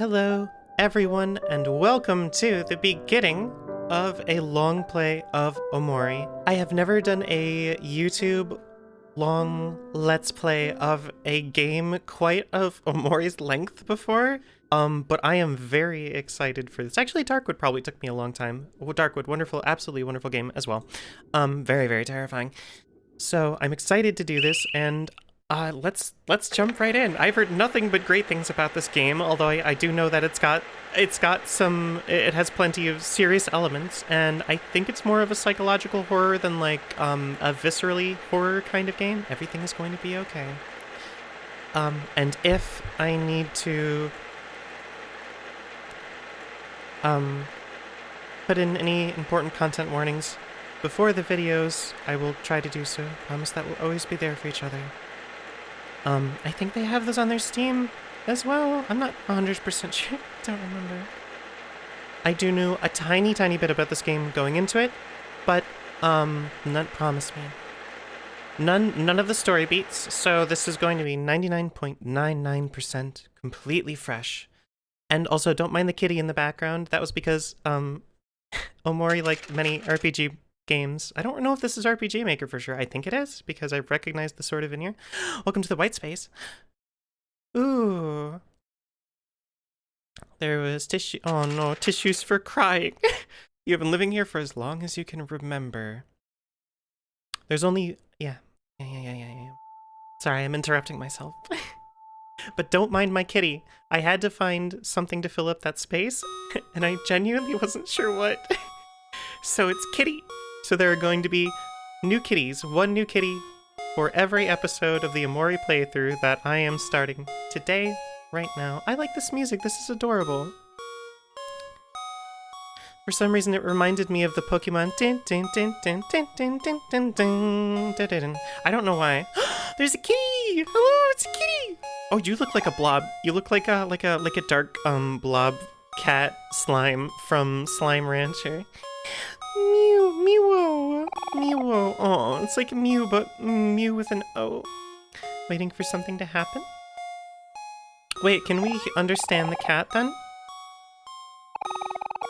Hello, everyone, and welcome to the beginning of a long play of Omori. I have never done a YouTube long let's play of a game quite of Omori's length before, um, but I am very excited for this. Actually, Darkwood probably took me a long time. Darkwood, wonderful, absolutely wonderful game as well. Um, very, very terrifying. So I'm excited to do this, and uh, let's let's jump right in. I've heard nothing but great things about this game, although I, I, do know that it's got it's got some it has plenty of serious elements, and I think it's more of a psychological horror than like um, a viscerally horror kind of game. Everything is going to be okay. Um, and if I need to um, put in any important content warnings before the videos, I will try to do so. Promise that we'll always be there for each other. Um, I think they have those on their Steam as well. I'm not 100% sure. Don't remember. I do know a tiny, tiny bit about this game going into it, but um, none promise me. None, none of the story beats, so this is going to be 99.99% completely fresh. And also, don't mind the kitty in the background. That was because um, Omori, like many RPG games. I don't know if this is RPG Maker for sure. I think it is because I recognize the sort of in here. Welcome to the white space. Ooh. There was tissue. Oh no, tissues for crying. you have been living here for as long as you can remember. There's only. Yeah. Yeah, yeah, yeah, yeah, yeah. Sorry, I'm interrupting myself. but don't mind my kitty. I had to find something to fill up that space, and I genuinely wasn't sure what. so it's kitty. So there are going to be new kitties, one new kitty for every episode of the Omori playthrough that I am starting today, right now. I like this music, this is adorable. For some reason, it reminded me of the Pokemon. I don't know why. There's a kitty! Hello, it's a kitty! Oh, you look like a blob. You look like a like a like a dark um blob cat slime from Slime Rancher. Mew, Mewo, Mewo. Oh, it's like Mew, but Mew with an O. Waiting for something to happen? Wait, can we understand the cat then?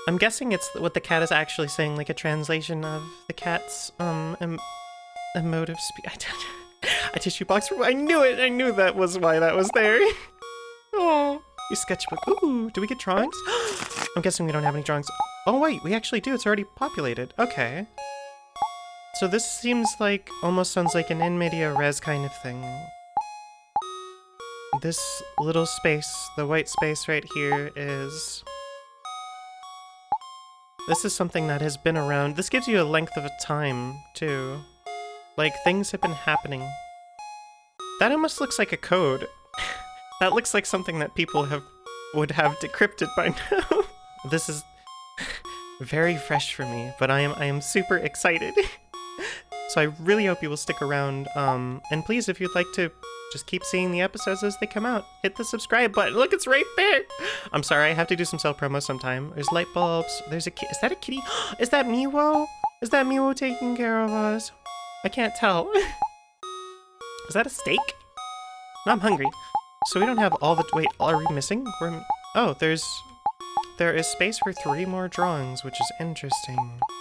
I'm guessing it's what the cat is actually saying, like a translation of the cat's um em emotive speech. a tissue box. I knew it. I knew that was why that was there. oh, your sketchbook. Ooh, do we get drawings? I'm guessing we don't have any drawings. Oh wait, we actually do. It's already populated. Okay. So this seems like, almost sounds like an in media res kind of thing. This little space, the white space right here is... This is something that has been around. This gives you a length of a time, too. Like, things have been happening. That almost looks like a code. that looks like something that people have would have decrypted by now. this is very fresh for me, but I am I am super excited. so I really hope you will stick around. Um, and please, if you'd like to just keep seeing the episodes as they come out, hit the subscribe button. Look, it's right there. I'm sorry, I have to do some self promo sometime. There's light bulbs. There's a is that a kitty? is that Mewo? Is that Mewo taking care of us? I can't tell. is that a steak? No, I'm hungry. So we don't have all the wait. Are we missing? We're oh, there's there is space for three more drawings, which is interesting.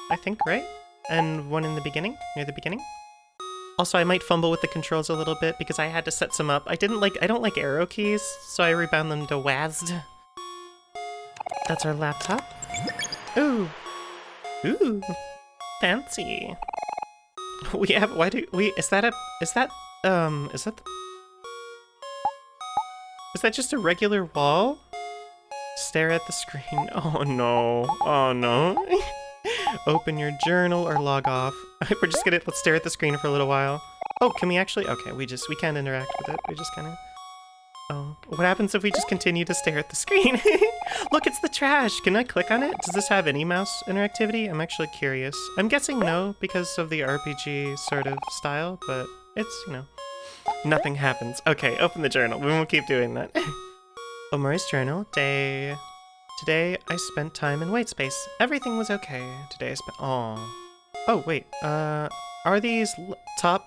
I think, right? And one in the beginning? Near the beginning? Also, I might fumble with the controls a little bit because I had to set some up. I didn't like- I don't like arrow keys, so I rebound them to WASD. That's our laptop. Ooh. Ooh. Fancy. We have- why do- we- is that a- is that- um, is that- is that just a regular wall? Stare at the screen. Oh no. Oh no. Open your journal or log off. We're just gonna let's stare at the screen for a little while. Oh, can we actually? Okay, we just we can't interact with it. We just kind of. Oh, what happens if we just continue to stare at the screen? Look, it's the trash. Can I click on it? Does this have any mouse interactivity? I'm actually curious. I'm guessing no because of the RPG sort of style, but it's you know, nothing happens. Okay, open the journal. We won't keep doing that. Omori's journal, day... Today, I spent time in white space. Everything was okay. Today I spent... Oh. Oh, wait. Uh, are these top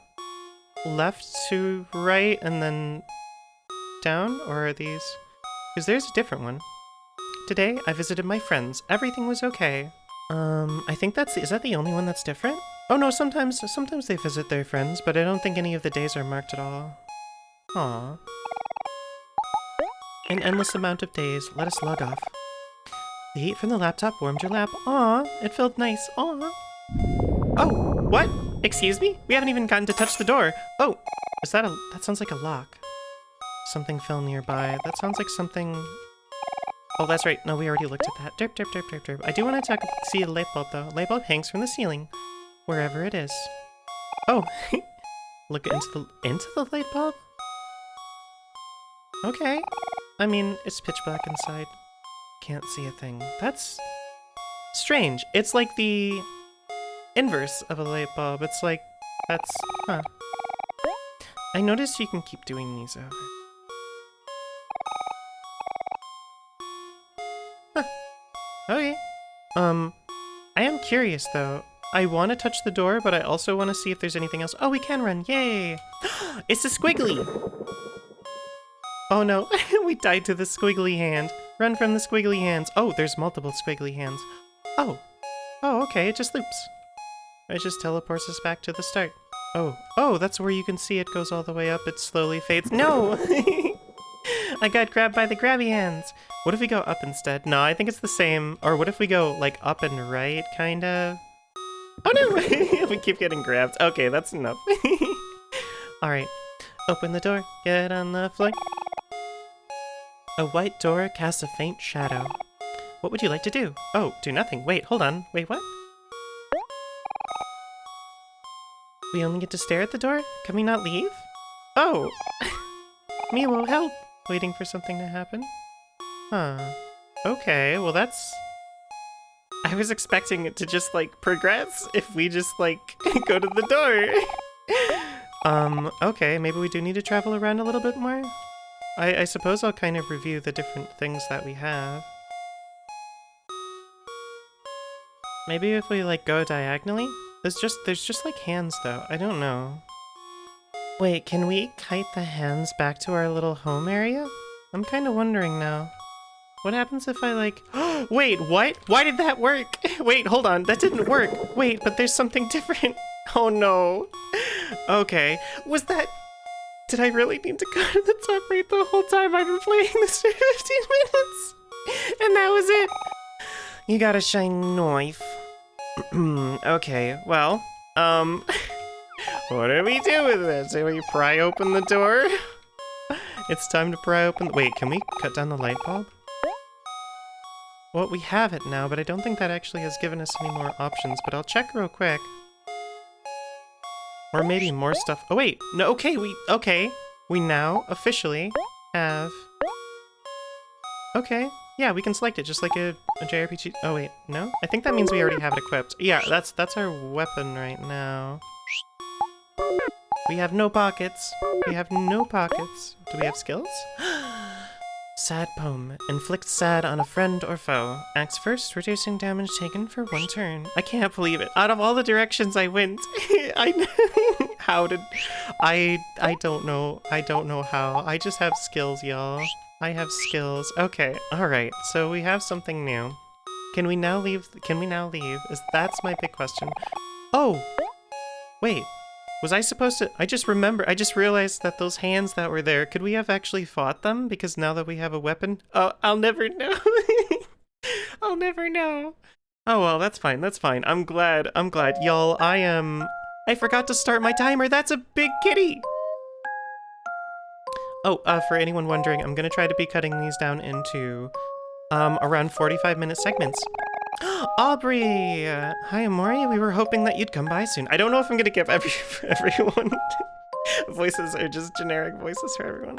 left to right and then down? Or are these... Because there's a different one. Today, I visited my friends. Everything was okay. Um, I think that's... Is that the only one that's different? Oh no, sometimes sometimes they visit their friends, but I don't think any of the days are marked at all. Aww. An endless amount of days. Let us log off. The heat from the laptop warmed your lap. Aw, it felt nice. Aw. Oh, what? Excuse me? We haven't even gotten to touch the door. Oh, is that a... That sounds like a lock. Something fell nearby. That sounds like something... Oh, that's right. No, we already looked at that. Derp, derp, derp, derp, derp. I do want to talk, see a light bulb, though. Light bulb hangs from the ceiling. Wherever it is. Oh, look into the into the light bulb? Okay. I mean, it's pitch black inside. Can't see a thing. That's strange. It's like the inverse of a light bulb. It's like, that's, huh. I noticed you can keep doing these over. Huh. Okay. Um, I am curious though. I want to touch the door, but I also want to see if there's anything else. Oh, we can run. Yay! it's a squiggly! Oh no, we died to the squiggly hand. Run from the squiggly hands. Oh, there's multiple squiggly hands. Oh. Oh, okay, it just loops. It just teleports us back to the start. Oh. Oh, that's where you can see it goes all the way up. It slowly fades. No! I got grabbed by the grabby hands. What if we go up instead? No, I think it's the same. Or what if we go, like, up and right, kind of? Oh no! we keep getting grabbed. Okay, that's enough. Alright. Open the door. Get on the floor. A white door casts a faint shadow. What would you like to do? Oh, do nothing. Wait, hold on. Wait, what? We only get to stare at the door? Can we not leave? Oh! Me will help. Waiting for something to happen? Huh. Okay, well that's I was expecting it to just, like, progress if we just, like, go to the door. um, okay, maybe we do need to travel around a little bit more? I, I suppose I'll kind of review the different things that we have. Maybe if we, like, go diagonally? There's just, there's just, like, hands, though. I don't know. Wait, can we kite the hands back to our little home area? I'm kind of wondering now. What happens if I like... Wait, what? Why did that work? Wait, hold on. That didn't work. Wait, but there's something different. Oh no. Okay. Was that... Did I really need to go to the top right the whole time I've been playing this for 15 minutes? And that was it? You got a shiny knife. okay, well, um... What do we do with this? Do we pry open the door? It's time to pry open... Wait, can we cut down the light bulb? Well, we have it now, but I don't think that actually has given us any more options, but I'll check real quick. Or maybe more stuff. Oh, wait. No, okay, we... Okay. We now officially have... Okay. Yeah, we can select it, just like a, a JRPG... Oh, wait. No? I think that means we already have it equipped. Yeah, that's, that's our weapon right now. We have no pockets. We have no pockets. Do we have skills? Sad poem. Inflict sad on a friend or foe. Acts first, reducing damage taken for one turn. I can't believe it. Out of all the directions I went, I how did I I don't know. I don't know how. I just have skills, y'all. I have skills. Okay. All right. So we have something new. Can we now leave? Can we now leave? Is that's my big question. Oh. Wait. Was I supposed to- I just remember- I just realized that those hands that were there, could we have actually fought them? Because now that we have a weapon- Oh, I'll never know. I'll never know. Oh well, that's fine, that's fine. I'm glad, I'm glad. Y'all, I am- I forgot to start my timer, that's a big kitty! Oh, uh, for anyone wondering, I'm gonna try to be cutting these down into, um, around 45 minute segments. Aubrey! Hi, Omori. We were hoping that you'd come by soon. I don't know if I'm gonna give every everyone voices or just generic voices for everyone.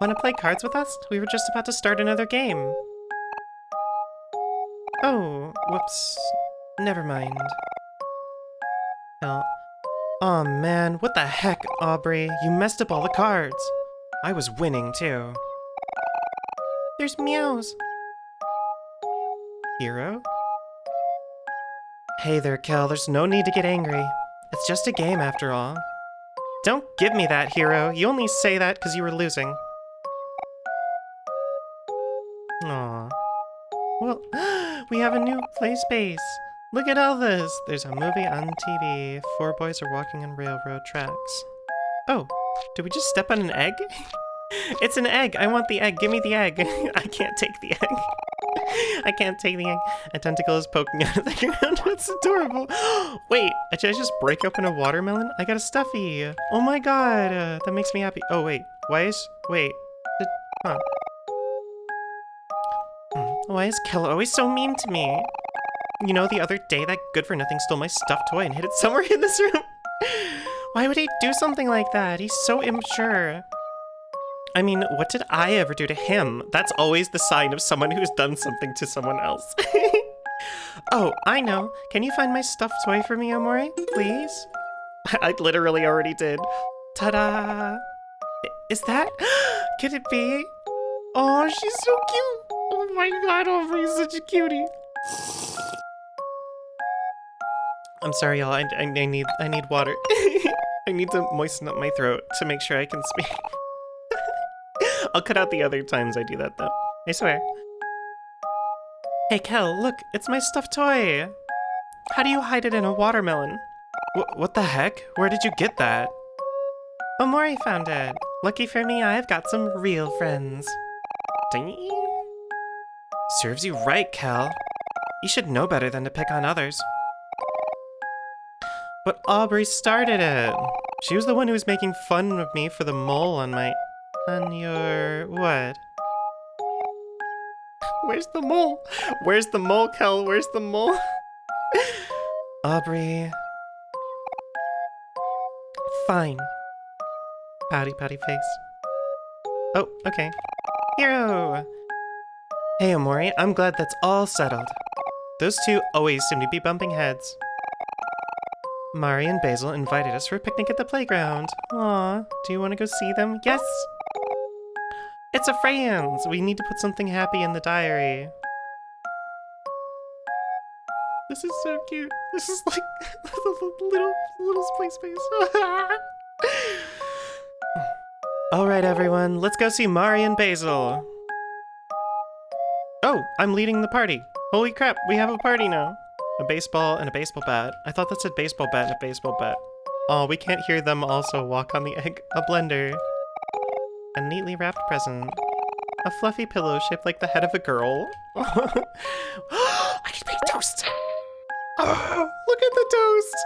Wanna play cards with us? We were just about to start another game. Oh, whoops. Never mind. Oh. oh man, what the heck, Aubrey? You messed up all the cards. I was winning, too. There's meows. Hero? Hey there, Kel, there's no need to get angry. It's just a game after all. Don't give me that, Hero. You only say that because you were losing. Aw. Well, we have a new play space. Look at all this. There's a movie on TV. Four boys are walking on railroad tracks. Oh, did we just step on an egg? it's an egg. I want the egg. Give me the egg. I can't take the egg. I can't take the. A tentacle is poking out of the ground. That's adorable. Wait, did I just break open a watermelon? I got a stuffy. Oh my god. Uh, that makes me happy. Oh, wait. Why is... Wait. Huh. Hmm, Why is Kel always so mean to me? You know, the other day that good-for-nothing stole my stuffed toy and hid it somewhere in this room. Why would he do something like that? He's so immature. I mean, what did I ever do to him? That's always the sign of someone who's done something to someone else. oh, I know. Can you find my stuffed toy for me, Omori? Please? I literally already did. Ta-da! Is that? Could it be? Oh, she's so cute! Oh my god, Omori's such a cutie. I'm sorry, y'all. I, I, I need I need water. I need to moisten up my throat to make sure I can speak. I'll cut out the other times I do that, though. I swear. Hey, Kel, look, it's my stuffed toy. How do you hide it in a watermelon? what the heck? Where did you get that? Omori found it. Lucky for me, I've got some real friends. Ding. Serves you right, Kel. You should know better than to pick on others. But Aubrey started it. She was the one who was making fun of me for the mole on my on your... what? Where's the mole? Where's the mole, Kel? Where's the mole? Aubrey. Fine. Patty patty face. Oh, okay. Hero! Hey, Omori, I'm glad that's all settled. Those two always seem to be bumping heads. Mari and Basil invited us for a picnic at the playground. Aw, do you want to go see them? Yes! It's a friends! We need to put something happy in the diary. This is so cute. This is like the little, little space space. Alright everyone, let's go see Mari and Basil. Oh, I'm leading the party. Holy crap, we have a party now. A baseball and a baseball bat. I thought that said baseball bat and a baseball bat. Oh, we can't hear them also walk on the egg. A blender. A neatly wrapped present. A fluffy pillow shaped like the head of a girl. I can make toast! Oh, look at the toast!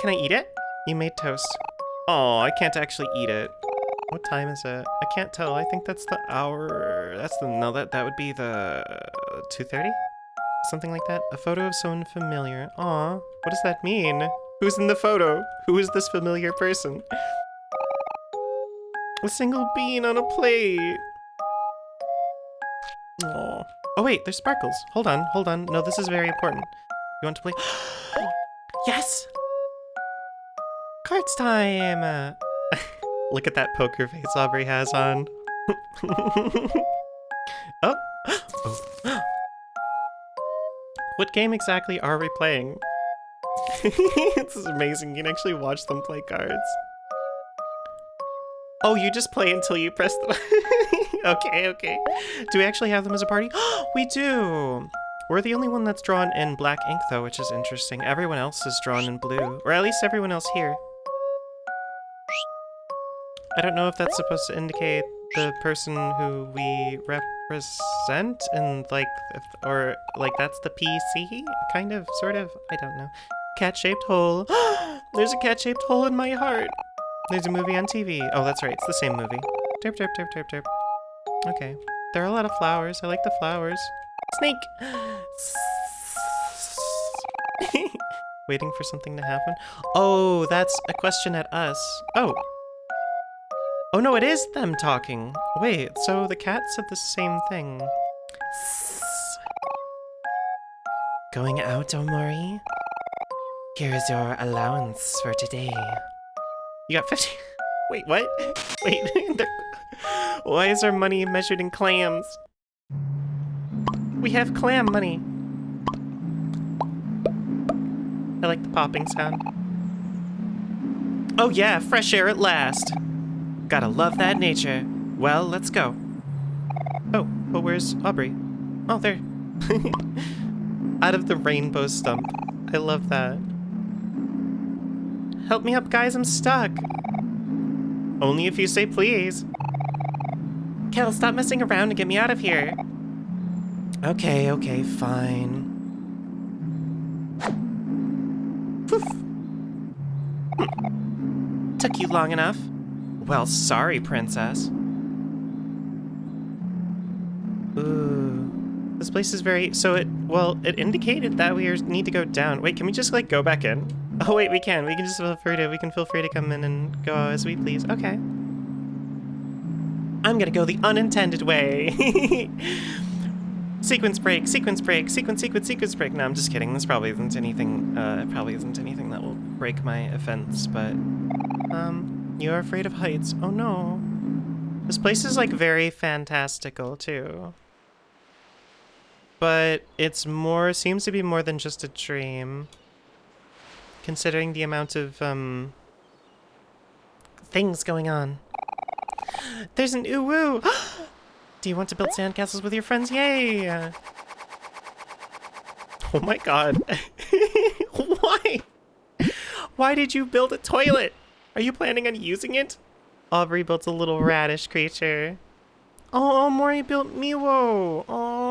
Can I eat it? You made toast. Oh, I can't actually eat it. What time is it? I can't tell. I think that's the hour. That's the no. That that would be the two thirty, something like that. A photo of someone familiar. Aw, what does that mean? Who's in the photo? Who is this familiar person? A single bean on a plate. Oh. Oh wait, there's sparkles. Hold on, hold on. No, this is very important. You want to play? yes! Cards time! Look at that poker face Aubrey has on. oh. oh. what game exactly are we playing? this is amazing. You can actually watch them play cards. Oh, you just play until you press the... okay, okay. Do we actually have them as a party? we do! We're the only one that's drawn in black ink, though, which is interesting. Everyone else is drawn in blue. Or at least everyone else here. I don't know if that's supposed to indicate the person who we represent and like, or like that's the PC? Kind of, sort of, I don't know. Cat-shaped hole. There's a cat-shaped hole in my heart. There's a movie on TV. Oh, that's right. It's the same movie. Derp, derp, derp, derp, derp. Okay. There are a lot of flowers. I like the flowers. Snake! Waiting for something to happen. Oh, that's a question at us. Oh. Oh no, it is them talking. Wait, so the cat said the same thing. Going out, Omori? Here's your allowance for today. You got 50. Wait, what? Wait, why is our money measured in clams? We have clam money. I like the popping sound. Oh yeah, fresh air at last. Gotta love that nature. Well, let's go. Oh, but where's Aubrey? Oh, there. Out of the rainbow stump. I love that. Help me up, guys, I'm stuck. Only if you say please. Kel, stop messing around and get me out of here. Okay, okay, fine. Poof. Hmm. Took you long enough. Well, sorry, princess. Ooh. This place is very... So it... Well, it indicated that we need to go down. Wait, can we just, like, go back in? Oh, wait, we can. We can just feel free to... We can feel free to come in and go as we please. Okay. I'm gonna go the unintended way. sequence break, sequence break, sequence, sequence, sequence break. No, I'm just kidding. This probably isn't anything, uh, probably isn't anything that will break my offense, but, um, you are afraid of heights. Oh no. This place is, like, very fantastical, too. But it's more, seems to be more than just a dream. Considering the amount of, um, things going on. There's an uwu! Do you want to build sandcastles with your friends? Yay! Oh my god. Why? Why did you build a toilet? Are you planning on using it? Aubrey built a little radish creature. Oh, Mori built Mewo. Oh.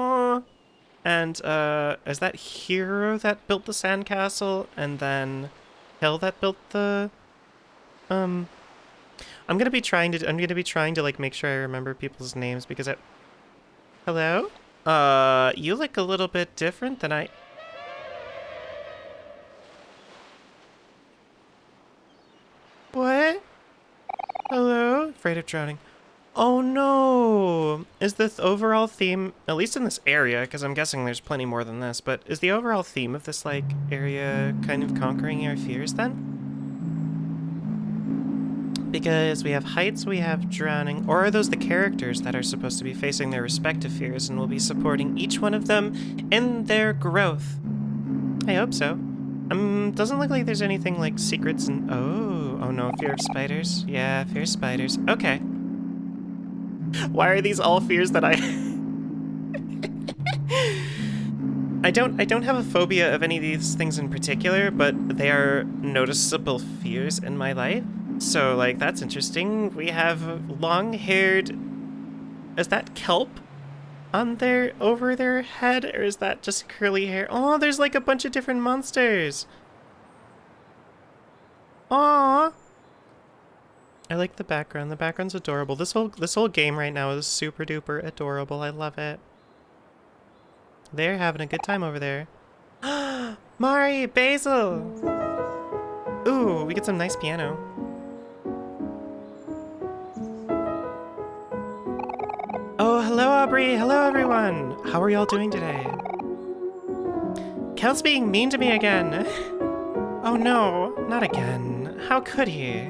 And uh, is that Hero that built the sandcastle? And then Hill that built the um I'm gonna be trying to. I'm gonna be trying to like make sure I remember people's names because I. Hello. Uh, you look a little bit different than I. What? Hello? Afraid of drowning. Oh no! Is the th overall theme, at least in this area, because I'm guessing there's plenty more than this, but is the overall theme of this, like, area kind of conquering our fears then? Because we have heights, we have drowning, or are those the characters that are supposed to be facing their respective fears and will be supporting each one of them in their growth? I hope so. Um, doesn't look like there's anything like secrets and- oh, oh no, fear of spiders. Yeah, fear of spiders. Okay. Why are these all fears that I- I don't I don't have a phobia of any of these things in particular, but they are noticeable fears in my life. So, like, that's interesting. We have long-haired... Is that kelp on their... over their head? Or is that just curly hair? Oh, there's, like, a bunch of different monsters. Aww. I like the background. The background's adorable. This whole this whole game right now is super duper adorable. I love it. They're having a good time over there. Mari, Basil! Ooh, we get some nice piano. Oh, hello, Aubrey. Hello, everyone. How are y'all doing today? Kel's being mean to me again. Oh no, not again. How could he?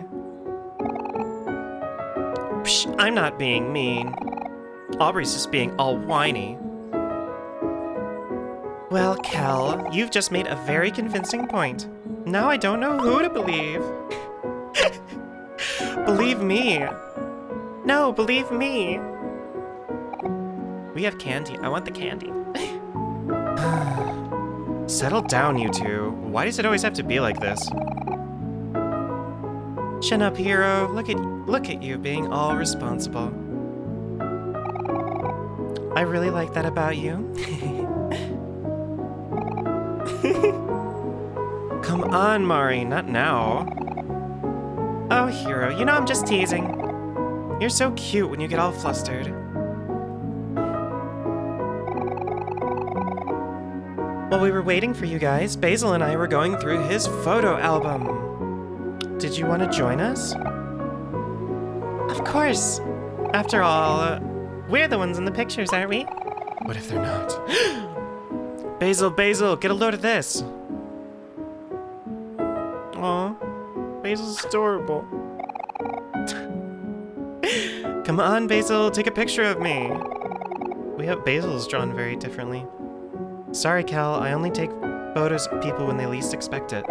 Psh, I'm not being mean. Aubrey's just being all whiny. Well, Kel, you've just made a very convincing point. Now I don't know who to believe. believe me. No, believe me. We have candy. I want the candy. Settle down, you two. Why does it always have to be like this? Chin up, hero. Look at look at you being all responsible. I really like that about you. Come on, Mari, not now. Oh, hero, you know I'm just teasing. You're so cute when you get all flustered. While we were waiting for you guys, Basil and I were going through his photo album. Did you want to join us? Of course. After all, uh, we're the ones in the pictures, aren't we? What if they're not? Basil, Basil, get a load of this. Aw, Basil's adorable. Come on, Basil, take a picture of me. We have Basil's drawn very differently. Sorry, Kel, I only take photos of people when they least expect it.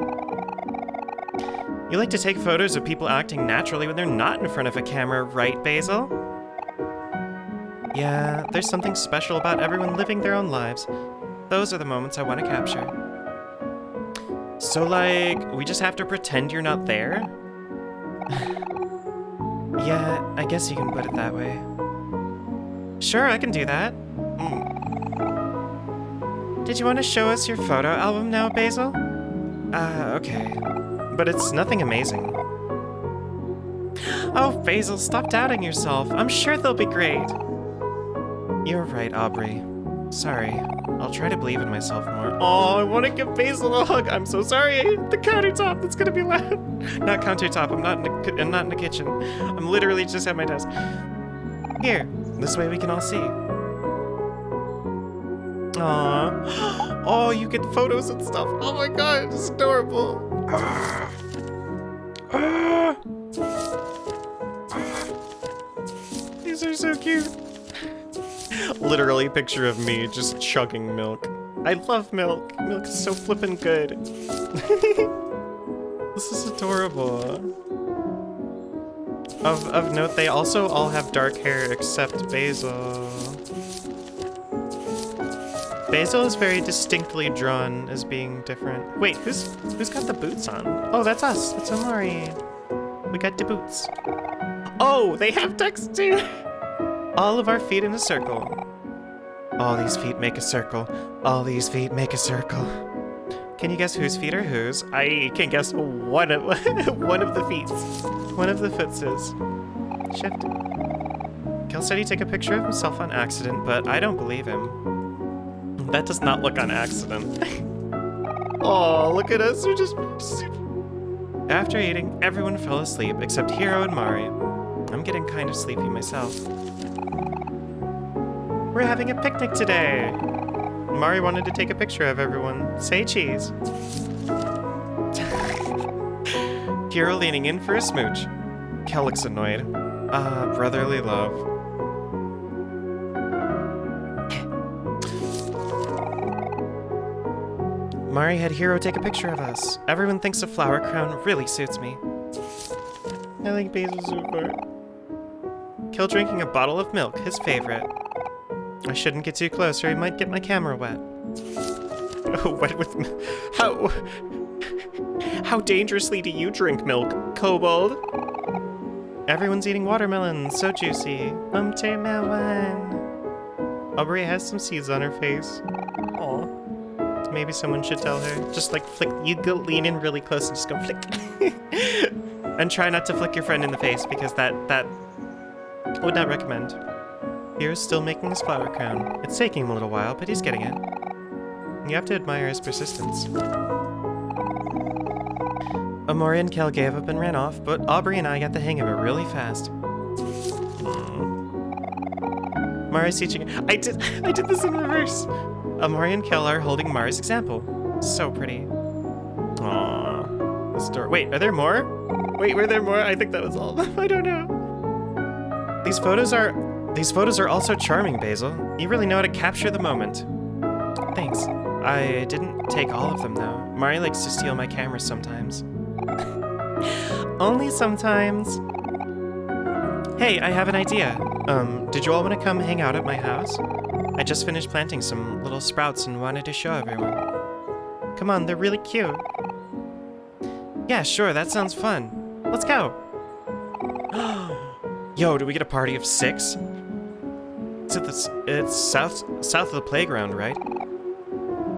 You like to take photos of people acting naturally when they're not in front of a camera, right, Basil? Yeah, there's something special about everyone living their own lives. Those are the moments I want to capture. So, like, we just have to pretend you're not there? yeah, I guess you can put it that way. Sure, I can do that. Mm. Did you want to show us your photo album now, Basil? Uh, okay. But it's nothing amazing. Oh, Basil, stop doubting yourself. I'm sure they'll be great. You're right, Aubrey. Sorry. I'll try to believe in myself more. Oh, I want to give Basil a hug. I'm so sorry. The countertop, that's gonna be loud. not countertop, I'm not in the, I'm not in the kitchen. I'm literally just at my desk. Here, this way we can all see. Aww. Oh, you get photos and stuff. Oh my god, it's adorable. Ah. These are so cute. Literally picture of me just chugging milk. I love milk. Milk is so flippin' good. this is adorable. Of, of note, they also all have dark hair except Basil. Basil is very distinctly drawn as being different. Wait, who's who's got the boots on? Oh, that's us. That's Omori. We got the boots. Oh, they have text too. All of our feet in a circle. All these feet make a circle. All these feet make a circle. Can you guess whose feet are whose? I can guess one of one of the feet. One of the footses. Shift. Kel said he took a picture of himself on accident, but I don't believe him. That does not look on accident. oh, look at us. We're just... After eating, everyone fell asleep except Hero and Mari. I'm getting kind of sleepy myself. We're having a picnic today. Mari wanted to take a picture of everyone. Say cheese. Hero leaning in for a smooch. Kel looks annoyed. Ah, uh, brotherly love. Mari had Hero take a picture of us. Everyone thinks a flower crown really suits me. I like basil super. Kel drinking a bottle of milk, his favorite. I shouldn't get too close or he might get my camera wet. Oh, wet with... How... How dangerously do you drink milk, Kobold? Everyone's eating watermelon, so juicy. Watermelon. Aubrey has some seeds on her face. Maybe someone should tell her. Just like flick, you go lean in really close and just go flick. and try not to flick your friend in the face because that, that would not recommend. Here's still making his flower crown. It's taking him a little while, but he's getting it. You have to admire his persistence. Omori and Kel gave up and ran off, but Aubrey and I got the hang of it really fast. Mari's teaching- I did- I did this in reverse! Omori and Kel are holding Mari's example. So pretty. Aww. This wait, are there more? Wait, were there more? I think that was all I don't know. These photos are these photos are also charming, Basil. You really know how to capture the moment. Thanks. I didn't take all of them, though. Mari likes to steal my camera sometimes. Only sometimes. Hey, I have an idea. Um, did you all want to come hang out at my house? I just finished planting some little sprouts and wanted to show everyone. Come on, they're really cute. Yeah, sure, that sounds fun. Let's go. Yo, do we get a party of six? It's at the, it's south south of the playground, right?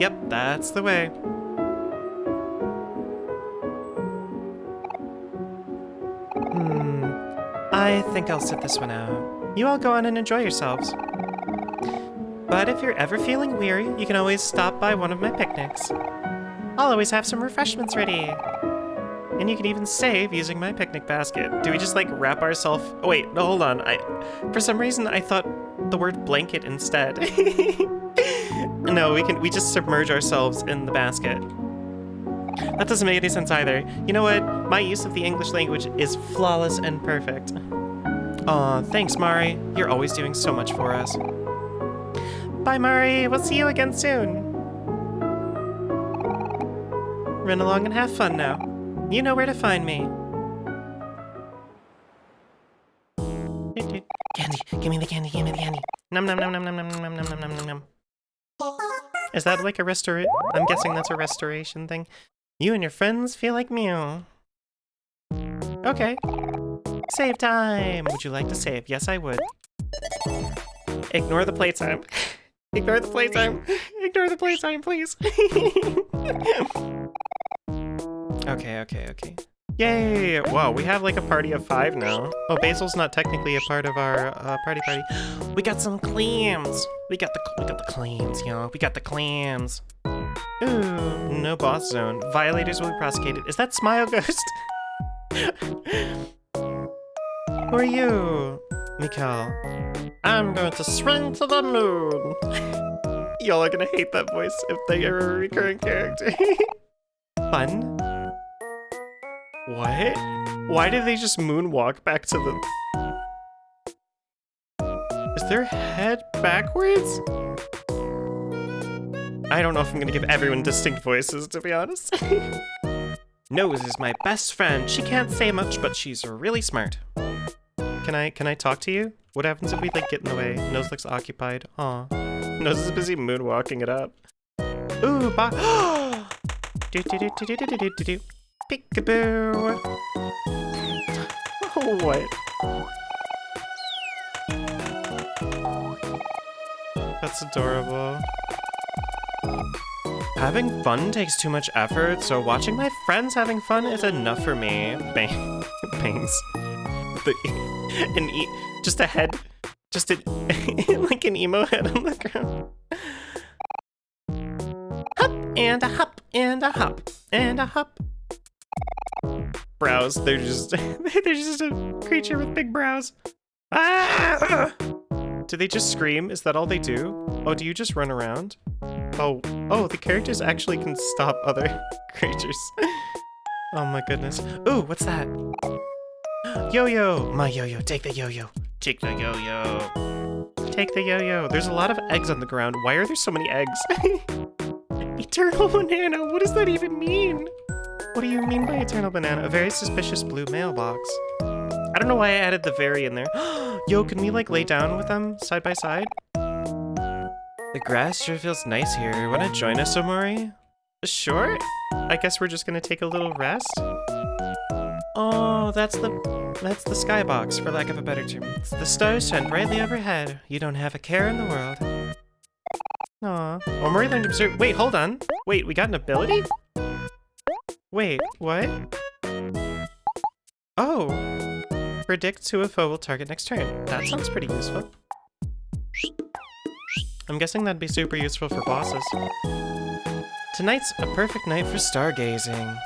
Yep, that's the way. Hmm. I think I'll sit this one out. You all go on and enjoy yourselves. But if you're ever feeling weary, you can always stop by one of my picnics. I'll always have some refreshments ready. And you can even save using my picnic basket. Do we just like wrap ourselves? Oh, wait, no, hold on. I, for some reason, I thought the word blanket instead. no, we can we just submerge ourselves in the basket. That doesn't make any sense either. You know what? My use of the English language is flawless and perfect. Aw, thanks, Mari. You're always doing so much for us. Bye, Mari. We'll see you again soon. Run along and have fun now. You know where to find me. Candy, give me the candy, give me the candy. Num num num num num num num num num num. Is that like a restora- I'm guessing that's a restoration thing. You and your friends feel like Mew. Okay. Save time! Would you like to save? Yes, I would. Ignore the playtime. Ignore the playtime. Ignore the playtime, please. okay, okay, okay. Yay! Wow, we have like a party of five now. Oh, Basil's not technically a part of our uh, party party. We got some clams. We got the we got the clams, yo. We got the clams. Ooh, no boss zone. Violators will be prosecuted. Is that Smile Ghost? Who are you? Mikhail. I'm going to swing to the moon. Y'all are gonna hate that voice if they are a recurring character. Fun? What? Why did they just moonwalk back to the... Is their head backwards? I don't know if I'm gonna give everyone distinct voices, to be honest. Nose is my best friend. She can't say much, but she's really smart. Can I can I talk to you? What happens if we like get in the way? Nose looks occupied. Aw. Nose is busy moonwalking it up. Ooh, ba do do do do do do do do do. Peekaboo. what? That's adorable. Having fun takes too much effort, so watching my friends having fun is enough for me. Bang. Bangs. The, an e just a head, just a, like an emo head on the ground. Hop and a hop and a hop and a hop. Brows, they're just, they're just a creature with big brows. Ah! Do they just scream? Is that all they do? Oh, do you just run around? Oh, oh, the characters actually can stop other creatures. oh my goodness. Ooh, what's that? Yo-yo! My yo-yo, take the yo-yo. Take the yo-yo. Take the yo-yo. There's a lot of eggs on the ground. Why are there so many eggs? Eternal banana, what does that even mean? What do you mean by eternal banana? A very suspicious blue mailbox. I don't know why I added the very in there. Yo, can we like lay down with them side by side? The grass sure feels nice here. Wanna join us, Omori? Sure. I guess we're just gonna take a little rest. Oh, that's the that's the skybox, for lack of a better term. The stars shine brightly overhead. You don't have a care in the world. Aw. Oh, Omori learned to observe- wait, hold on. Wait, we got an ability? Wait, what? Oh. Predict who a foe will target next turn. That sounds pretty useful. I'm guessing that'd be super useful for bosses. Tonight's a perfect night for stargazing.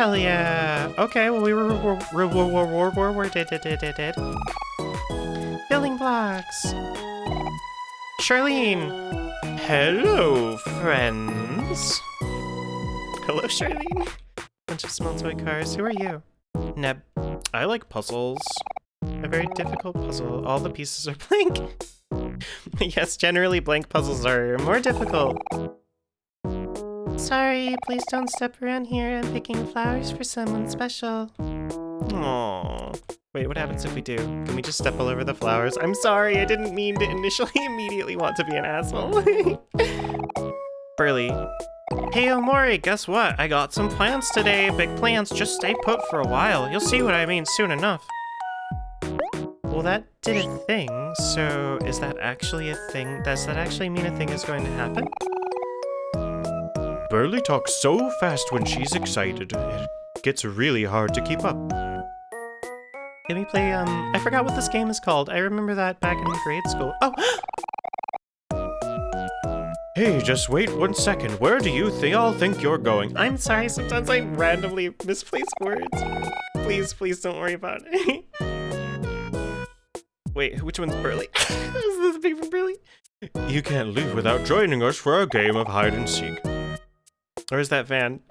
Hell yeah! Okay, well we were rewarded did did did did Building blocks. Charlene. Hello, friends. Hello, Charlene. Bunch of small toy cars. Who are you? Neb. I like puzzles. A very difficult puzzle. All the pieces are blank. yes, generally blank puzzles are more difficult. Sorry, please don't step around here. I'm picking flowers for someone special. Aww. Wait, what happens if we do? Can we just step all over the flowers? I'm sorry, I didn't mean to initially immediately want to be an asshole. Berly. Hey Omori, guess what? I got some plans today. Big plans, just stay put for a while. You'll see what I mean soon enough. Well, that did a thing, so is that actually a thing? Does that actually mean a thing is going to happen? Berly talks so fast when she's excited. It gets really hard to keep up. Can we play, um, I forgot what this game is called. I remember that back in grade school. Oh! Hey, just wait one second. Where do you they all think you're going? I'm sorry, sometimes I randomly misplace words. Please, please don't worry about it. Wait, which one's Berly? is this from Berly? You can't leave without joining us for a game of hide and seek. Is that Van?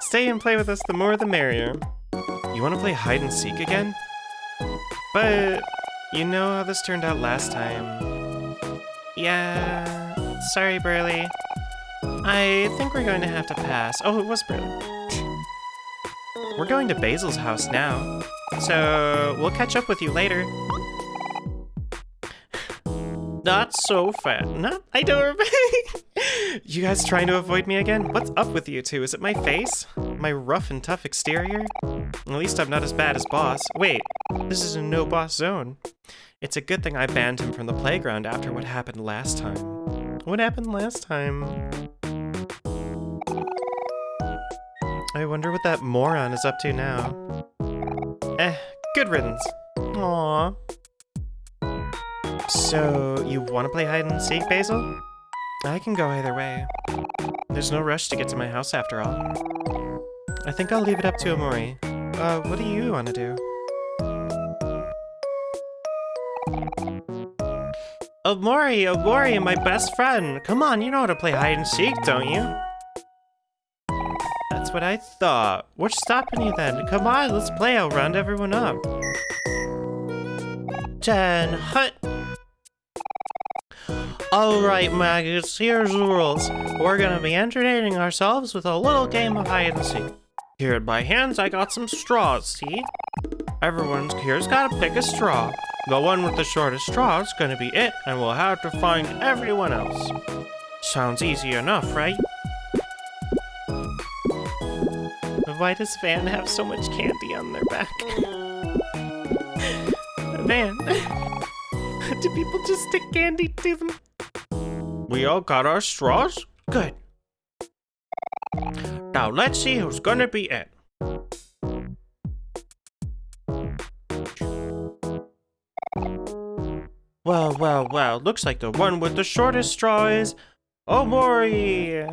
Stay and play with us, the more the merrier. You want to play hide and seek again? But you know how this turned out last time. Yeah, sorry, Berly. I think we're going to have to pass. Oh, it was Berly. we're going to Basil's house now. So, we'll catch up with you later. Not so fat. Not, I don't You guys trying to avoid me again? What's up with you two? Is it my face? My rough and tough exterior? At least I'm not as bad as Boss. Wait, this is a no-boss zone. It's a good thing I banned him from the playground after what happened last time. What happened last time? I wonder what that moron is up to now. Eh, good riddance. Aww. So, you want to play hide and seek, Basil? I can go either way. There's no rush to get to my house after all. I think I'll leave it up to Omori. Uh, what do you want to do? Omori, Omori, my best friend. Come on, you know how to play hide and seek, don't you? That's what I thought. What's stopping you then? Come on, let's play. I'll round everyone up. Ten, hut. Alright, maggots, here's the rules. We're gonna be entertaining ourselves with a little game of hide and seek. Here in my hands, I got some straws, see? Everyone's here's gotta pick a straw. The one with the shortest straw is gonna be it, and we'll have to find everyone else. Sounds easy enough, right? Why does Van have so much candy on their back? Van, do people just stick candy to them? We all got our straws? Good. Now let's see who's gonna be it. Well, well, well, looks like the one with the shortest straw is Omori!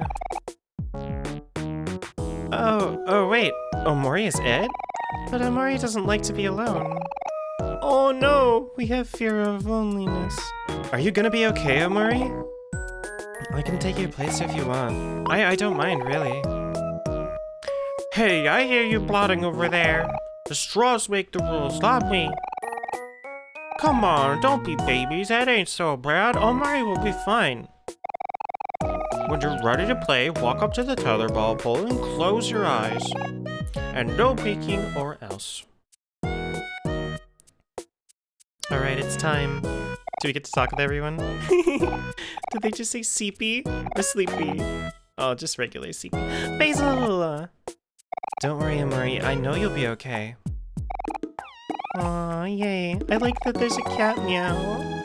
Oh, oh wait, Omori is Ed? But Omori doesn't like to be alone. Oh no, we have fear of loneliness. Are you gonna be okay, Omori? I can take your place if you want. I, I don't mind, really. Hey, I hear you plotting over there. The straws make the rules, not me. Come on, don't be babies, that ain't so bad. Omori will be fine. When you're ready to play, walk up to the tetherball pole and close your eyes. And no peeking or else. Alright, it's time. Do we get to talk with everyone? Did they just say Seepy or Sleepy? Oh, just regular Seepy. Basil! Don't worry, Omori. I know you'll be okay. Aw, yay. I like that there's a cat meow.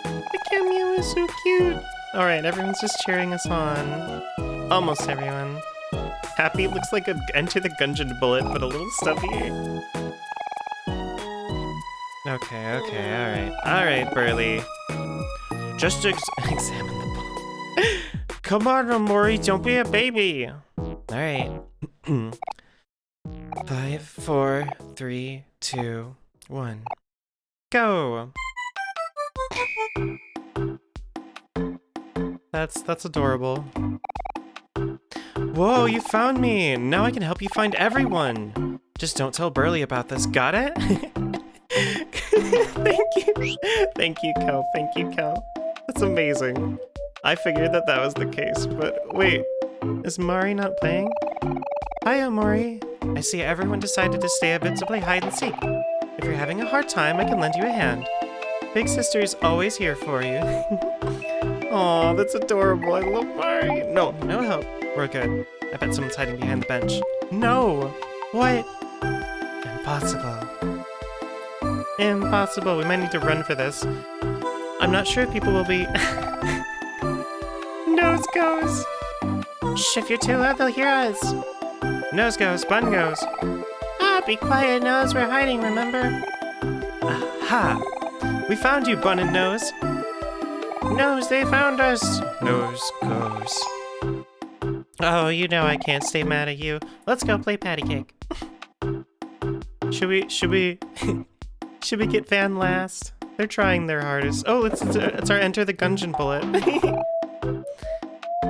The cat meow is so cute. Alright, everyone's just cheering us on. Almost everyone. Happy looks like a Enter the Gungeon bullet, but a little stubby. Okay, okay, alright. Alright, Berly. Just ex examine the ball. Come on, Omori, don't be a baby! Alright. Five, four, three, two, one. Go! That's that's adorable. Whoa, you found me! Now I can help you find everyone! Just don't tell Berly about this, got it? Thank you! Thank you, Kel. Thank you, Kel. That's amazing. I figured that that was the case, but wait. Is Mari not playing? Hi, Omori. I see everyone decided to stay a bit to play hide and seek. If you're having a hard time, I can lend you a hand. Big Sister is always here for you. Aw, that's adorable. I love Mari. No, no help. We're good. I bet someone's hiding behind the bench. No! What? Impossible. Impossible. We might need to run for this. I'm not sure people will be... Nose goes! Shh, if you're too loud, they'll hear us. Nose goes, bun goes. Ah, be quiet, Nose. We're hiding, remember? Aha! We found you, Bun and Nose. Nose, they found us. Nose goes. Oh, you know I can't stay mad at you. Let's go play patty cake. should we, should we, should we get Van last? They're trying their hardest. Oh, it's, it's, it's our Enter the Gungeon bullet.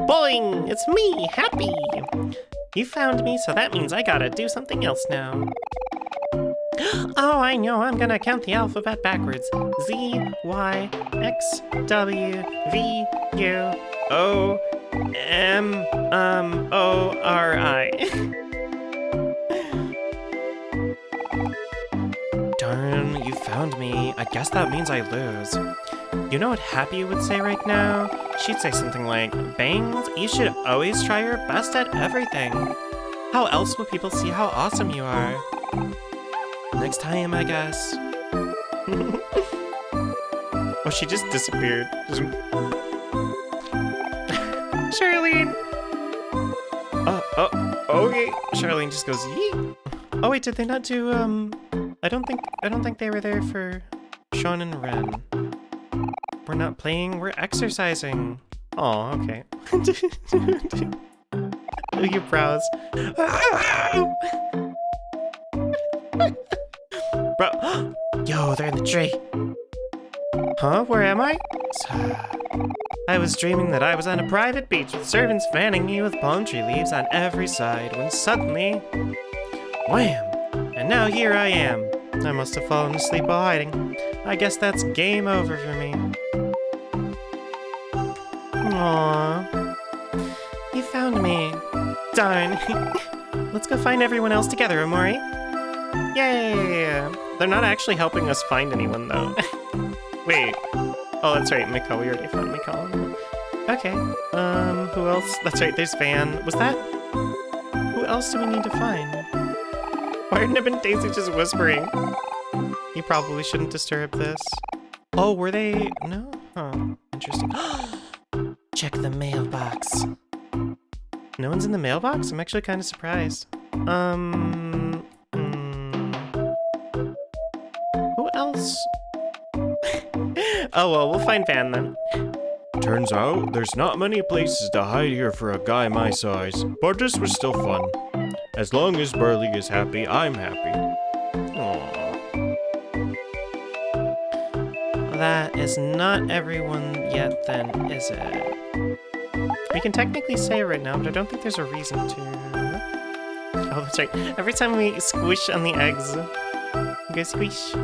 Boing! It's me, Happy! You found me, so that means I gotta do something else now. Oh, I know, I'm gonna count the alphabet backwards. Z, Y, X, W, V, U, O, M, um, O, R, I. found me. I guess that means I lose. You know what Happy would say right now? She'd say something like, Bangs, you should always try your best at everything. How else will people see how awesome you are? Next time, I guess. oh, she just disappeared. Charlene! Oh, oh, okay. Charlene just goes, Yee! Oh wait, did they not do, um... I don't think, I don't think they were there for Sean and Ren. We're not playing, we're exercising. Oh, okay. Your brows. Bro, yo, they're in the tree. Huh? Where am I? I was dreaming that I was on a private beach with servants fanning me with palm tree leaves on every side when suddenly... Wham! And now here I am. I must have fallen asleep while hiding. I guess that's game over for me. Aww. You found me. Darn. Let's go find everyone else together, Omori. Yay! They're not actually helping us find anyone, though. Wait. Oh, that's right, Miko. We already found Miko. Okay. Um, who else? That's right, there's Van. Was that... Who else do we need to find? Nib and Daisy just whispering? You probably shouldn't disturb this. Oh, were they... No? Huh. Interesting. Check the mailbox. No one's in the mailbox? I'm actually kind of surprised. Um... mm, who else? oh well, we'll find Van then. Turns out, there's not many places to hide here for a guy my size, but this was still fun. As long as Berly is happy, I'm happy. Aww. That is not everyone yet then, is it? We can technically say it right now, but I don't think there's a reason to. Oh, that's right. Every time we squish on the eggs, we go squish.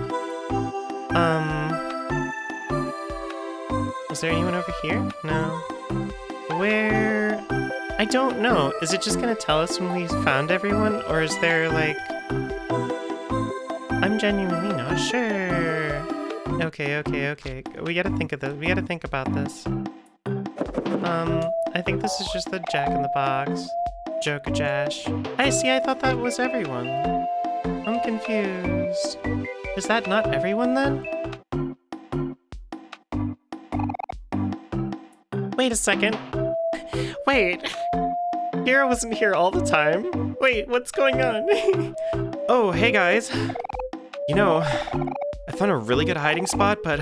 Um... Is there anyone over here? No. Where... I don't know. Is it just gonna tell us when we found everyone? Or is there, like... I'm genuinely not sure. Okay, okay, okay. We gotta think of this. We gotta think about this. Um, I think this is just the Jack in the Box. Joker Jash. I see, I thought that was everyone. I'm confused. Is that not everyone then? Wait a second. Wait. Hero wasn't here all the time. Wait, what's going on? oh, hey guys. You know, I found a really good hiding spot, but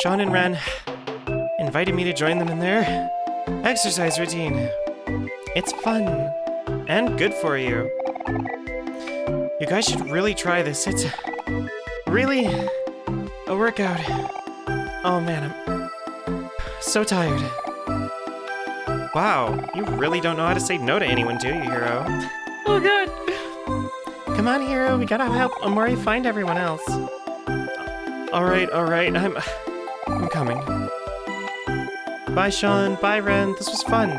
Sean and Ren invited me to join them in their exercise routine. It's fun and good for you. You guys should really try this. It's really a workout. Oh man, I'm so tired. Wow, you really don't know how to say no to anyone, do you, Hero? Oh god! Come on, Hero, we gotta help Omori find everyone else. Alright, alright, I'm... I'm coming. Bye, Sean. Bye, Ren. This was fun.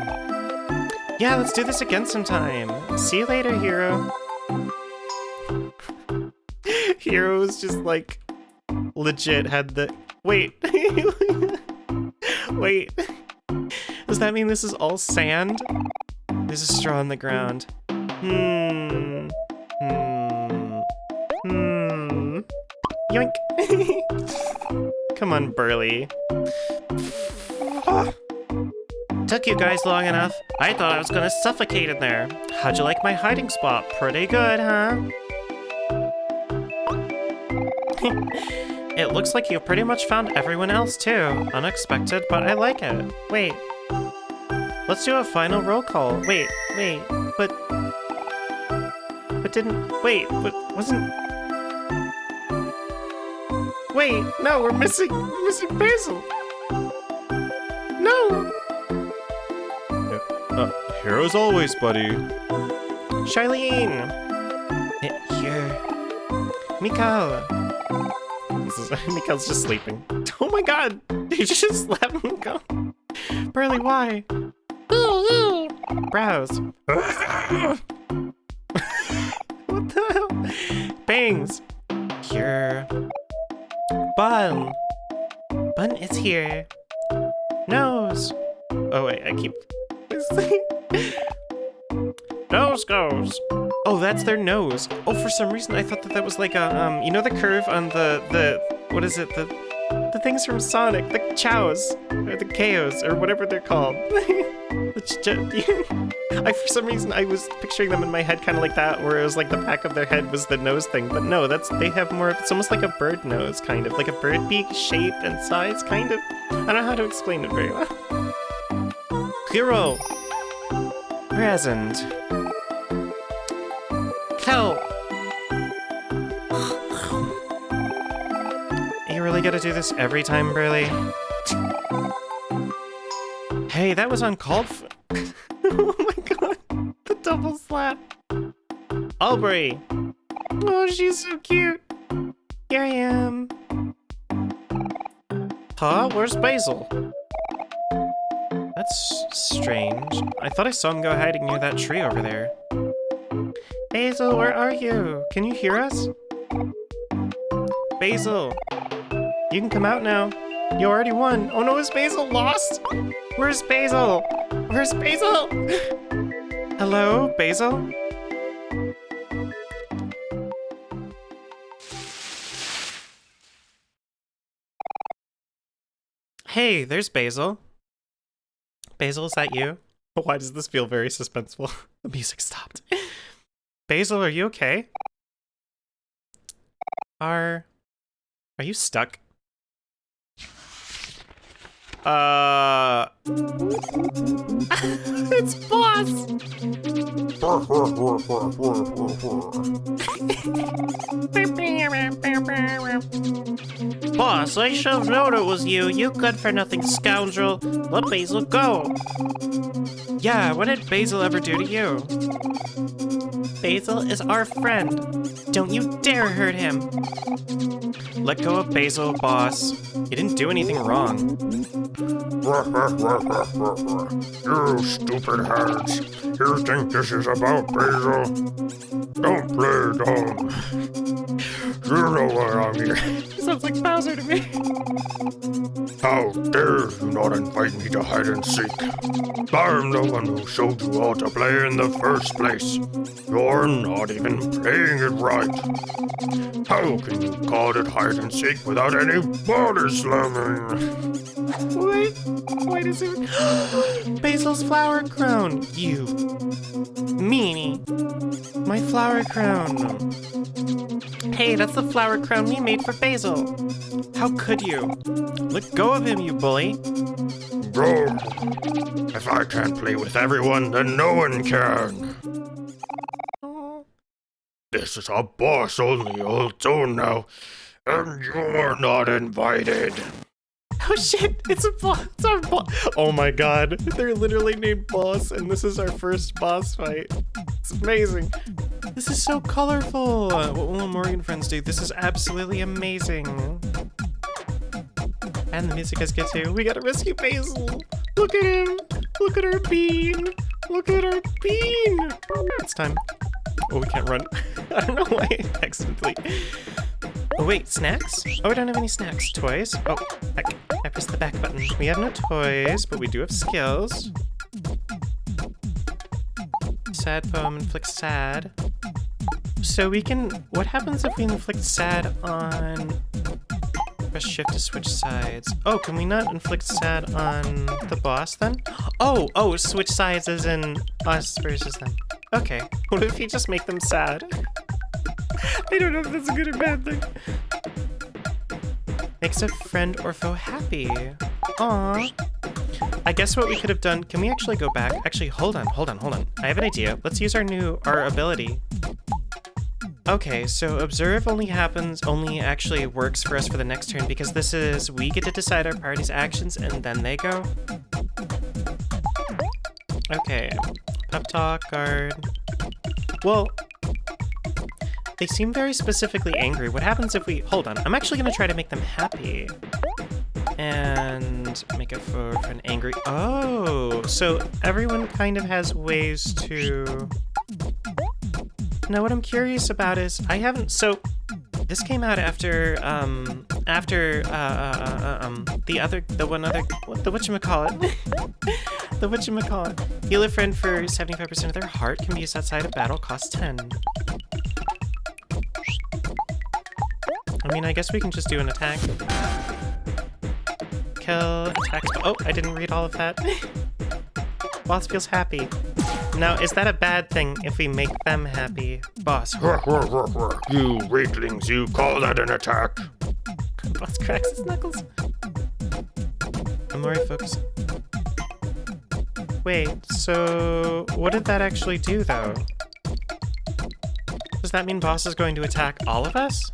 Yeah, let's do this again sometime. See you later, Hero. Hero's just like legit had the wait. wait. Does that mean this is all sand? There's a straw on the ground. Hmm. Hmm. Hmm. Yoink. Come on, Berly. Took you guys long enough. I thought I was gonna suffocate in there. How'd you like my hiding spot? Pretty good, huh? it looks like you've pretty much found everyone else too. Unexpected, but I like it. Wait. Let's do a final roll call. Wait, wait, but... But didn't... Wait, but wasn't... Wait, no, we're missing... We're missing Basil! No! Uh, here as always, buddy. Charlene! Eh, Here. Is, Miko's just sleeping. Oh my god! Did you just let him go? Berly, why? Browse. what the hell? Bangs! Here. Bun! Bun is here. Nose! Oh wait, I keep... Nose goes! Oh, that's their nose. Oh, for some reason I thought that that was like a, um, you know the curve on the, the, what is it, the, the things from Sonic, the chows, or the KOs, or whatever they're called. I, for some reason, I was picturing them in my head kind of like that, where it was like the back of their head was the nose thing, but no, that's, they have more, it's almost like a bird nose, kind of, like a bird beak shape and size, kind of. I don't know how to explain it very well. Hero! Present. Help! You really gotta do this every time, Berly? Hey, that was uncalled for. Slap. Aubrey! Oh, she's so cute. Here I am. Huh? Where's Basil? That's strange. I thought I saw him go hiding near that tree over there. Basil, where are you? Can you hear us? Basil! You can come out now. You already won. Oh no, is Basil lost? Where's Basil? Where's Basil? Hello, Basil? Hey, there's Basil. Basil, is that you? Why does this feel very suspenseful? the music stopped. Basil, are you okay? Are... Are you stuck? Uh... it's Boss! Boss, I should have known it was you, you good-for-nothing scoundrel. Let Basil go. Yeah, what did Basil ever do to you? Basil is our friend. Don't you dare hurt him. Let go of Basil, boss. He didn't do anything wrong. you stupid heads. You think this is about Basil? Don't play dumb. You know why I'm here. Sounds like Bowser to me. How dare you not invite me to hide and seek? I'm the one who showed you how to play in the first place. You're not even playing it right. How can you call it hide and seek without any body slamming? What? Why does it... Basil's flower crown, you... Meanie. My flower crown. Hey, that's the flower crown we made for Basil. How could you? Let go of him, you bully. Bro, if I can't play with everyone, then no one can. This is a boss-only old zone now, and you're not invited. Oh shit, it's a boss, it's our boss. Oh my god, they're literally named boss, and this is our first boss fight. It's amazing. This is so colorful. What will Morgan friends do? This is absolutely amazing. And the music is good too. We gotta rescue Basil. Look at him. Look at our bean. Look at our bean. It's time. Oh, we can't run. I don't know why accidentally. Oh wait, snacks? Oh, we don't have any snacks. Toys? Oh, heck. I pressed the back button. We have no toys, but we do have skills. Sad poem inflict sad. So we can... What happens if we inflict sad on... Press shift to switch sides. Oh, can we not inflict sad on the boss then? Oh, oh, switch sides as in us versus them. Okay. What if you just make them sad? I don't know if that's a good or bad thing. Makes a friend or foe happy. Aww. I guess what we could have done, can we actually go back? Actually, hold on, hold on, hold on. I have an idea. Let's use our new, our ability. Okay, so observe only happens, only actually works for us for the next turn because this is, we get to decide our party's actions and then they go. Okay, pep talk, guard. Well, they seem very specifically angry. What happens if we... Hold on. I'm actually to try to make them happy. And make a for, an angry... Oh! So everyone kind of has ways to... Now what I'm curious about is... I haven't... So this came out after um, after uh, uh, uh, um the other the one other what the whatchamacallit the whatchamacallit heal a friend for 75% of their heart can be used outside of battle costs 10 I mean I guess we can just do an attack kill attack oh I didn't read all of that boss feels happy now is that a bad thing if we make them happy boss you weaklings, you call that an attack? Boss cracks his knuckles. Omori focus. Wait, so what did that actually do, though? Does that mean Boss is going to attack all of us?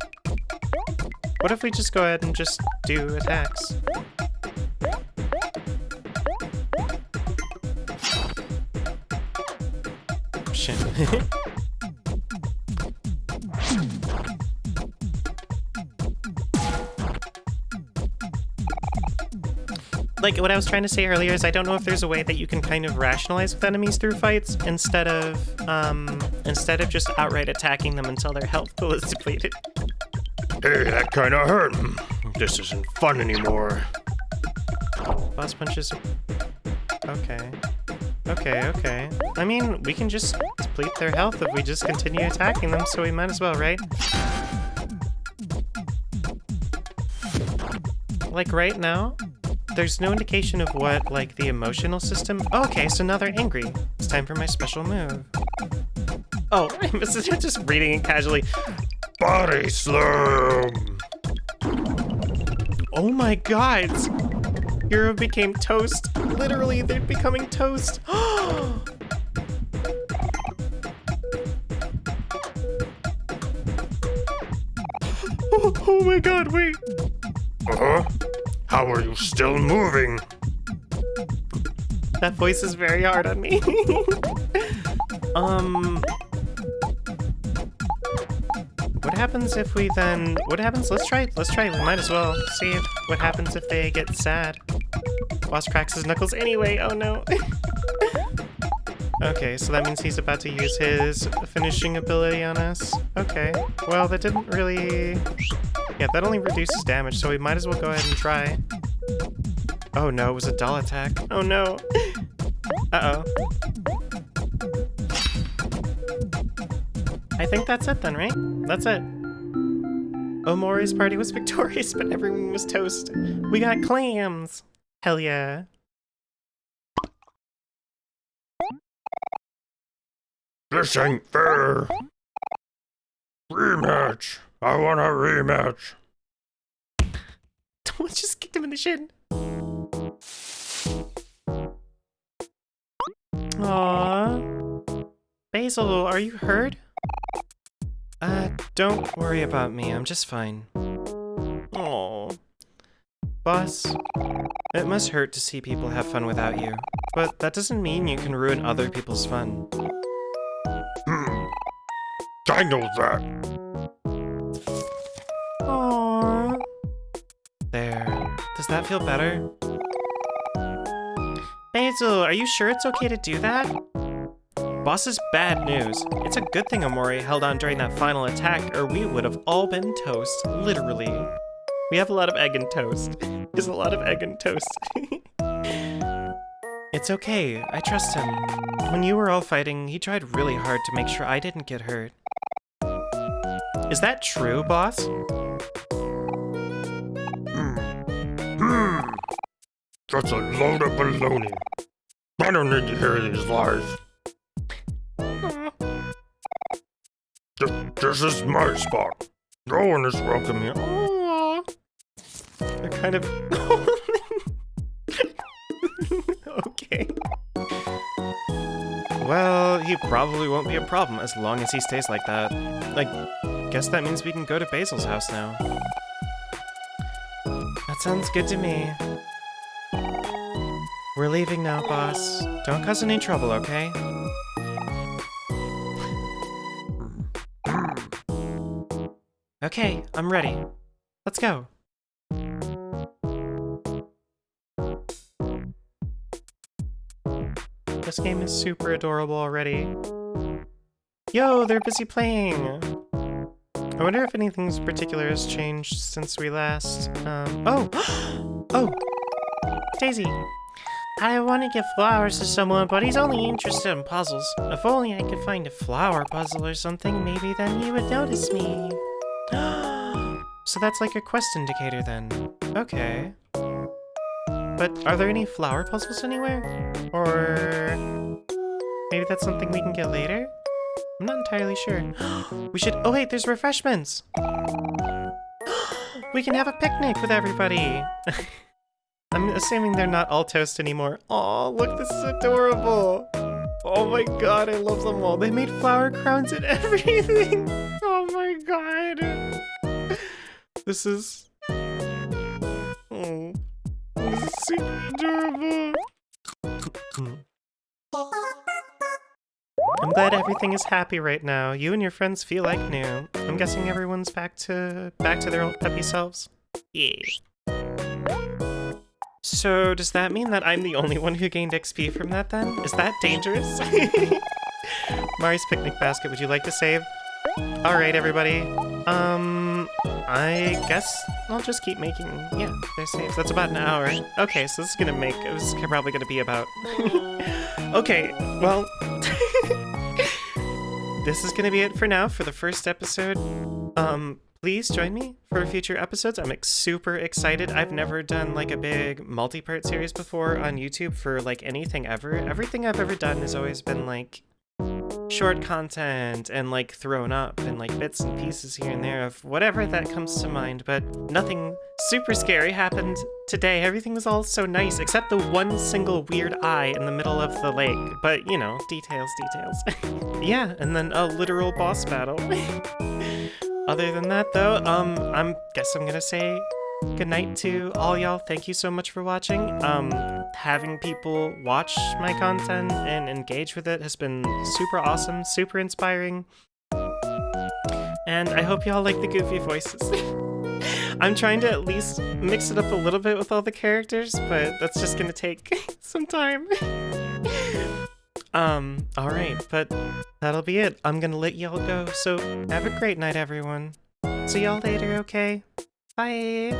What if we just go ahead and just do attacks? Shit. like what I was trying to say earlier is I don't know if there's a way that you can kind of rationalize with enemies through fights instead of um instead of just outright attacking them until their health pool is depleted. Hey, that kinda hurt. This isn't fun anymore. Boss punches. Okay. Okay, okay. I mean, we can just deplete their health if we just continue attacking them, so we might as well, right? Like right now, there's no indication of what, like, the emotional system... Oh, okay, so now they're angry. It's time for my special move. Oh, I was just reading it casually. Body slam! Oh my god! Hero became toast. Literally, they're becoming toast. oh, oh my god, wait. Uh-huh. How are you still moving? That voice is very hard on me. um... What happens if we then... What happens? Let's try Let's try We might as well see what happens if they get sad. Boss cracks his knuckles anyway. Oh no. okay, so that means he's about to use his finishing ability on us. Okay. Well, that didn't really... Yeah, that only reduces damage, so we might as well go ahead and try. Oh no, it was a dull attack. Oh no. Uh-oh. I think that's it then, right? That's it. Omori's party was victorious, but everyone was toast. We got clams! Hell yeah. This ain't fair. Rematch. I want a rematch. Don't just kick him in the shin. Aww. Basil, are you hurt? Uh, don't worry about me. I'm just fine. Boss, it must hurt to see people have fun without you. But that doesn't mean you can ruin other people's fun. Hmm. I know that. Aww. There. Does that feel better? Basil, are you sure it's okay to do that? Boss is bad news. It's a good thing Omori held on during that final attack, or we would have all been toast, literally. We have a lot of egg and toast. There's a lot of egg and toast. it's okay, I trust him. When you were all fighting, he tried really hard to make sure I didn't get hurt. Is that true, boss? Hmm. That's a load of baloney. I don't need to hear these lies. This is my spot. No one is welcome here. They're kind of... okay. Well, he probably won't be a problem as long as he stays like that. I guess that means we can go to Basil's house now. That sounds good to me. We're leaving now, boss. Don't cause any trouble, okay? Okay, I'm ready. Let's go. Game is super adorable already. Yo, they're busy playing! I wonder if anything particular has changed since we last, um, oh! oh! Daisy! I want to give flowers to someone, but he's only interested in puzzles. If only I could find a flower puzzle or something, maybe then he would notice me. so that's like a quest indicator then. Okay. But are there any flower puzzles anywhere? Or maybe that's something we can get later? I'm not entirely sure. we should- oh wait, there's refreshments! we can have a picnic with everybody! I'm assuming they're not all toast anymore. Oh, look, this is adorable! Oh my god, I love them all. They made flower crowns and everything! Oh my god! This is... super adorable! I'm glad everything is happy right now. You and your friends feel like new. I'm guessing everyone's back to back to their old peppy selves. Yeah. So does that mean that I'm the only one who gained XP from that then? Is that dangerous? Mari's picnic basket, would you like to save? Alright everybody. Um, I guess I'll just keep making, yeah, there's saves. That's about an hour. Okay, so this is gonna make, this is probably gonna be about... okay, well... this is gonna be it for now for the first episode. Um, please join me for future episodes. I'm super excited. I've never done like a big multi-part series before on YouTube for like anything ever. Everything I've ever done has always been like short content and like thrown up and like bits and pieces here and there of whatever that comes to mind, but nothing super scary happened today. Everything was all so nice except the one single weird eye in the middle of the lake. But you know, details, details. yeah, and then a literal boss battle. Other than that though, um, I'm guess I'm gonna say good night to all y'all. Thank you so much for watching. Um, having people watch my content and engage with it has been super awesome, super inspiring. And I hope y'all like the goofy voices. I'm trying to at least mix it up a little bit with all the characters, but that's just gonna take some time. um, alright, but that'll be it. I'm gonna let y'all go, so have a great night, everyone. See y'all later, okay? Bye.